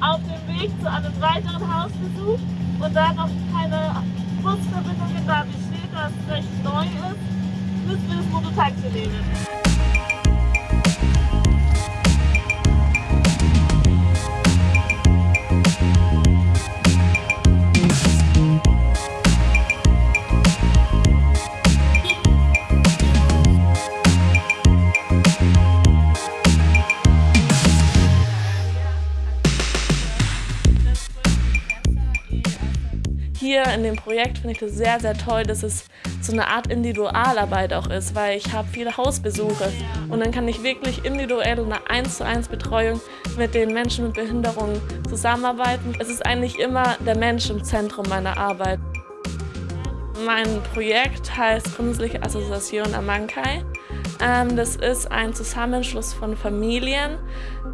auf dem Weg zu einem weiteren Hausbesuch und da noch keine Busverbindungen da besteht, das recht neu ist, müssen wir das Mototaxi nehmen. Hier in dem Projekt finde ich das sehr, sehr toll, dass es so eine Art Individualarbeit auch ist, weil ich habe viele Hausbesuche und dann kann ich wirklich individuell eine 1 zu 1 Betreuung mit den Menschen mit Behinderungen zusammenarbeiten. Es ist eigentlich immer der Mensch im Zentrum meiner Arbeit. Mein Projekt heißt Künstliche Assoziation Amankai. Ähm, das ist ein Zusammenschluss von Familien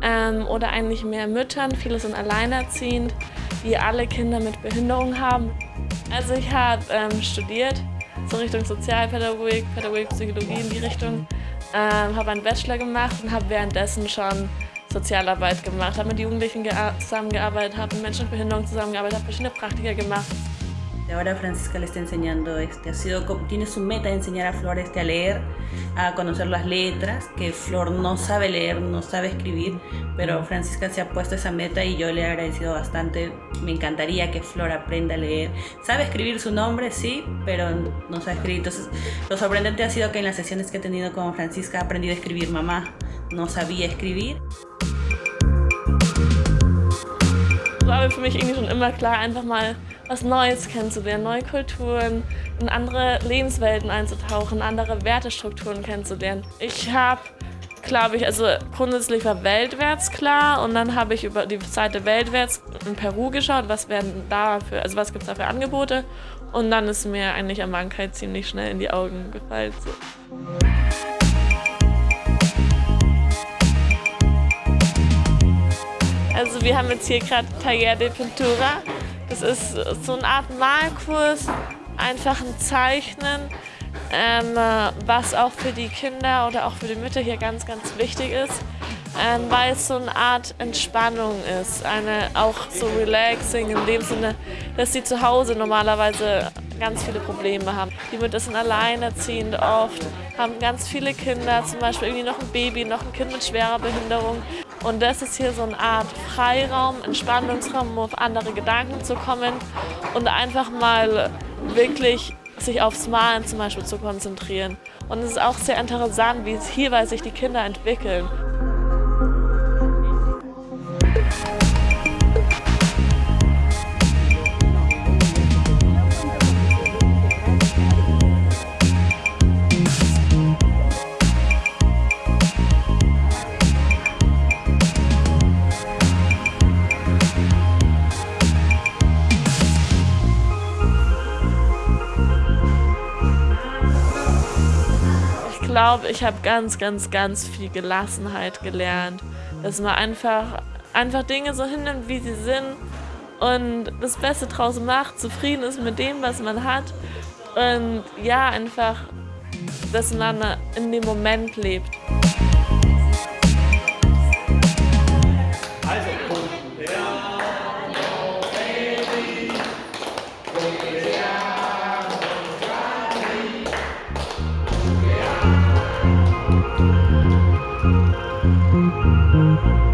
ähm, oder eigentlich mehr Müttern, viele sind alleinerziehend, die alle Kinder mit Behinderung haben. Also ich habe ähm, studiert, so Richtung Sozialpädagogik, Pädagogik, Psychologie in die Richtung. Ähm, habe einen Bachelor gemacht und habe währenddessen schon Sozialarbeit gemacht, habe mit Jugendlichen zusammengearbeitet, habe mit Menschen mit Behinderung zusammengearbeitet, habe verschiedene Praktika gemacht. Ahora Francisca le está enseñando, este, ha sido, tiene su meta de enseñar a Flor este, a leer, a conocer las letras, que Flor no sabe leer, no sabe escribir, pero Francisca se ha puesto esa meta y yo le he agradecido bastante. Me encantaría que Flor aprenda a leer. Sabe escribir su nombre, sí, pero no sabe escribir. Entonces, lo sorprendente ha sido que en las sesiones que he tenido con Francisca ha aprendido a escribir mamá. No sabía escribir. War für mich irgendwie schon immer klar, einfach mal was Neues kennenzulernen, neue Kulturen, in andere Lebenswelten einzutauchen, andere Wertestrukturen kennenzulernen. Ich habe, glaube ich, also grundsätzlich war Weltwärts klar und dann habe ich über die Seite Weltwärts in Peru geschaut, was werden da für, also was gibt es da für Angebote und dann ist mir eigentlich Amankheit ziemlich schnell in die Augen gefallen. So. Also wir haben jetzt hier gerade Taller de Pintura. Das ist so eine Art Malkurs, einfach ein Zeichnen, ähm, was auch für die Kinder oder auch für die Mütter hier ganz, ganz wichtig ist, ähm, weil es so eine Art Entspannung ist, eine auch so relaxing in dem Sinne, dass sie zu Hause normalerweise ganz viele Probleme haben. Die Mütter sind alleinerziehend oft, haben ganz viele Kinder, zum Beispiel irgendwie noch ein Baby, noch ein Kind mit schwerer Behinderung. Und das ist hier so eine Art Freiraum, Entspannungsraum, um auf andere Gedanken zu kommen und einfach mal wirklich sich aufs Malen zum Beispiel zu konzentrieren. Und es ist auch sehr interessant, wie es hierbei sich die Kinder entwickeln. Glaube, ich habe ganz, ganz, ganz viel Gelassenheit gelernt. Dass man einfach, einfach Dinge so hinnimmt, wie sie sind und das Beste draus macht, zufrieden ist mit dem, was man hat. Und ja, einfach, dass man in dem Moment lebt. Thank you.